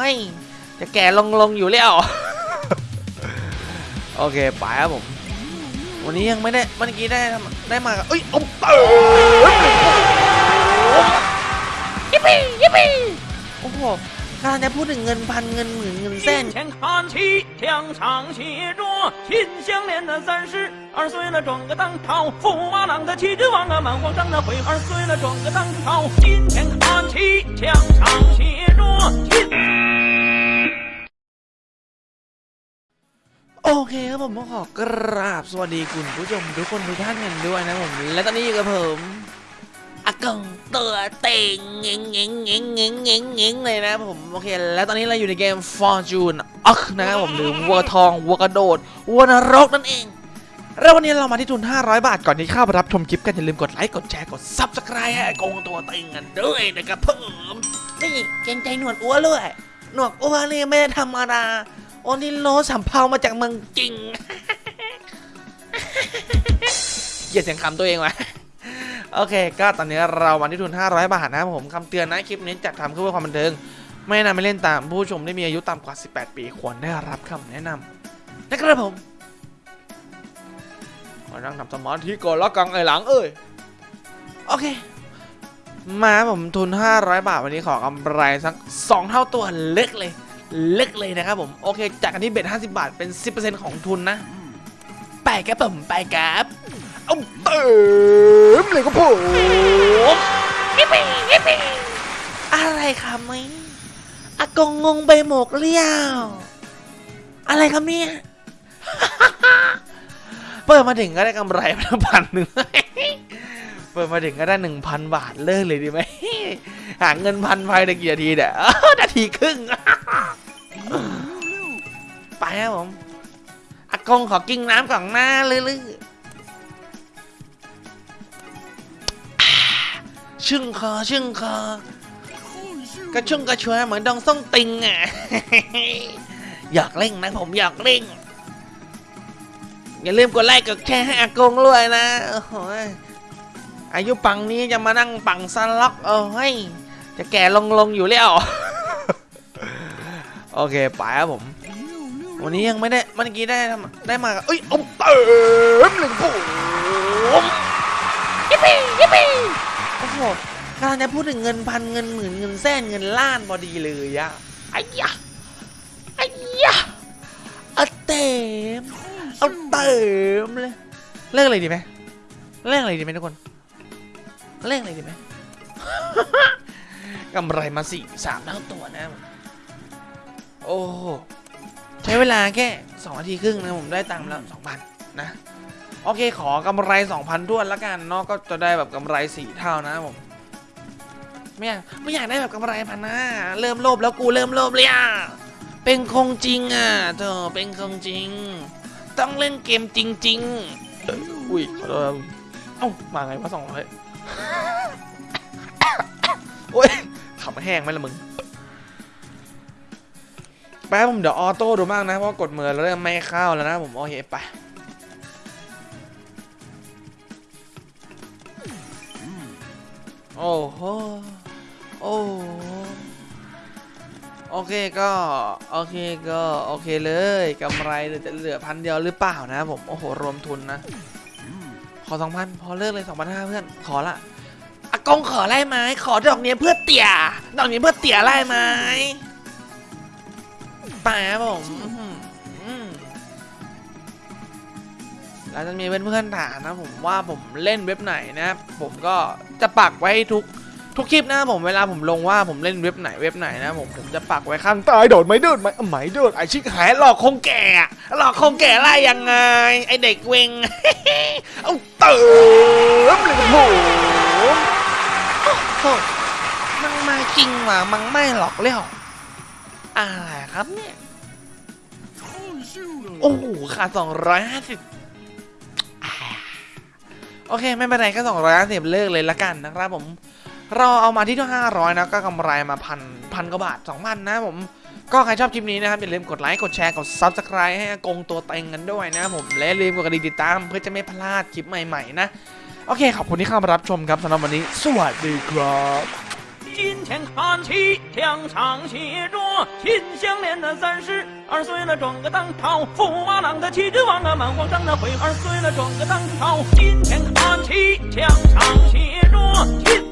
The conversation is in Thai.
เฮ้ยจะแก่ลงลงอยู่แล้ว โอเคไปครับผม วันนี้ยังไม่ได้เมื่อกี้ได้ได้มากับเอ้ยเอาเติมยิปปี้ยิปปี้โอ้โหกำลังจะพูดถึงเงินพันเงินหมื่นเงินแสน 前看齐，墙上写着“秦香莲的三十二岁了，装个当朝，驸马郎的旗帜王啊，满皇上的徽二岁了，装个当朝。今天看齐，墙上写 เคครับผมขอกราบสวัสดีคุณผู้ชมทุกคนทุกท่านกันด้วยนะผม และตอนนี้อยู่กับผมอากงตัวเต็งเง่งเงงเงงเงงเงงเงงเลยนะผมโอเค และตอนนี้เราอยู่ในเกม Fortune อักนะครับผมหรือวัวทองวัวกระโดดวัวนรกนั่นเอง แล้ววันนี้เรามาที่ทุน 500 บาทก่อนที่เข้าไปรับชมคลิปกันอย่าลืมกดไลค์กดแชร์กด Subscribe ให้อากงตัวเต็งกันด้วยนะครับผมนี่เกรงใจหนวดอ้วนด้วยหนวดอ้วนนี่ไม่ได้ธรรมดา โอนิโลสัมเภามาจากเมืองจริง เกียดเสียงคำตัวเองวะโอเค ก็ตอนนี้เรามาที่ทุน 500 บาทนะครับผมคำเตือนนะคลิปนี้จัดทำเพื่อความบันเทิง ไม่นำให้เล่นตามผู้ชมที่มีอายุต่ำกว่า 18 ปีควรได้รับคำแนะนำนะครับผมขอนั่งทำสมาธิก่อนแล้วกังไอหลังเอ้ยโอเค มาผมทุน 500 บาทวันนี้ขอกำไรสัก 2 เท่าตัวเล็กเลย เล็กเลยนะครับผมโอเคจากกันที่เบ็ด50 บาทเป็น 10%ของทุนนะไปครับผมไปครับเอาเติมเลยครับผมยิปปี้ยิปปี้อะไรครับนี่อากงงงไปหมกเลี้ยวอะไรครับเนี่ยเปิดมาถึงก็ได้กำไรมาพันหนึ่งเปิดมาถึงก็ได้หนึ่งพันบาทเลิกเลยดีไหมหาเงินพันภายในกี่นาทีเนี่ยนาทีครึ่ง ไปครับผมอากงขอกินน้ำก่อนหน้าเลยลือชึ่งคอชึ่งคอกระชุ่งกระชวยเหมือนดองส้งติงอะอยากเล่งนะผมอยากเล่งอย่าลืมกดไลค์กดแชร์ให้อากงด้วยนะโอ้โหอายุปังนี้จะมานั่งปังสล็อกเออเฮ้ยจะแก่ลงลงอยู่แล้ว โอเคไปครับผม วันนี้ยังไม่ได้เมื่อกี้ได้ได้มากับเอ้ยเอาเติมหนึ่งผมยิปปี้ยิปปี้โอ้โหกำลังจะพูดถึงเงินพันเงินหมื่นเงินแสนเงินล้านพอดีเลยอะไอ้ยะไอ้ยะเอาเต็มเอาเติมเลยเล่นอะไรดีไหมเล่นอะไรดีไหมทุกคนเล่นอะไรดีไหมกำไรมาสี่สามเท่าตัวนะ โอ้ใช้เวลาแค่2นาทีครึ่งนะผมได้ตังค์แล้ว2,000นะโอเคขอกำไร 2,000ท้วนละกันเนาะก็จะได้แบบกำไร4เท่านะผมไม่อยากไม่อยากได้แบบกำไรพันนะเริ่มโลภแล้วกูเริ่มโลภเลยอะเป็นคงจริงอะเธอเป็นคงจริง ต้องเล่นเกมจริง ๆ อุ้ยขอโทษครับเอ้ามาไงวะสองร้อยโอ้ยขำแห้งไหมล่ะมึง แป๊บผมเดี๋ยวออโต้ดูมากนะ เพราะกดมือเริ่มไม่เข้าแล้วนะผมโอเคไปโอ้โหโอ้โอเคก็โอเคก็โอเคเลยกำไรจะเหลือพันเดียวหรือเปล่านะผมโอ้โหรวมทุนนะ ขอสองพันพอเลิกเลยสองพันห้าเพื่อนขอละอากงขอไล่ไหมขอดอกเนี้ยเพื่อเตี่ยดอกนี้เพื่อเตี่ยไล่ไหม ไปครับผมอืมแล้วจะมีเพื่อนๆถามนะผมว่าผมเล่นเว็บไหนนะครับผมก็จะปักไว้ให้ทุกทุกคลิปนะผมเวลาผมลงว่าผมเล่นเว็บไหนเว็บไหนนะผมผมจะปักไว้ข้างใต้โดดไม่โดดไม่ไม่โดดไอชิคหายหลอกคงแก่หลอกคงแก่ไล่ยังไง ไอเด็กเวงเอาเติมเลยครับผมโอ้โหมังมาจริงว่ะมังไม่หลอกเลี้ยว อะไรครับเนี่ย โอ้โหขาดสองร้อยห้าสิบโอเค ไม่เป็นไรก็สองร้อยห้าสิบเลิกเลยละกันนะครับผม เราเอามาที่ที่ห้าร้อยนะก็กำไรมาพันพันกว่าบาทสองพันนะผมก็ใครชอบคลิปนี้นะครับ อย่าลืมกดไลค์ กดแชร์ กด Subscribe ให้อากงตัวเต็งกันด้วยนะผม และอย่าลืมกดกระดิ่งติดตามเพื่อจะไม่พลาดคลิปใหม่ ๆ นะ โอเค ขอบคุณที่เข้ามารับชมครับสำหรับวันนี้ สวัสดีครับ 今天看齐，墙上写着“心相连的三十二岁了，壮个当朝，富马郎的七只王啊，满皇上的会二岁了，壮个当朝。今天看齐，墙上写着“心”。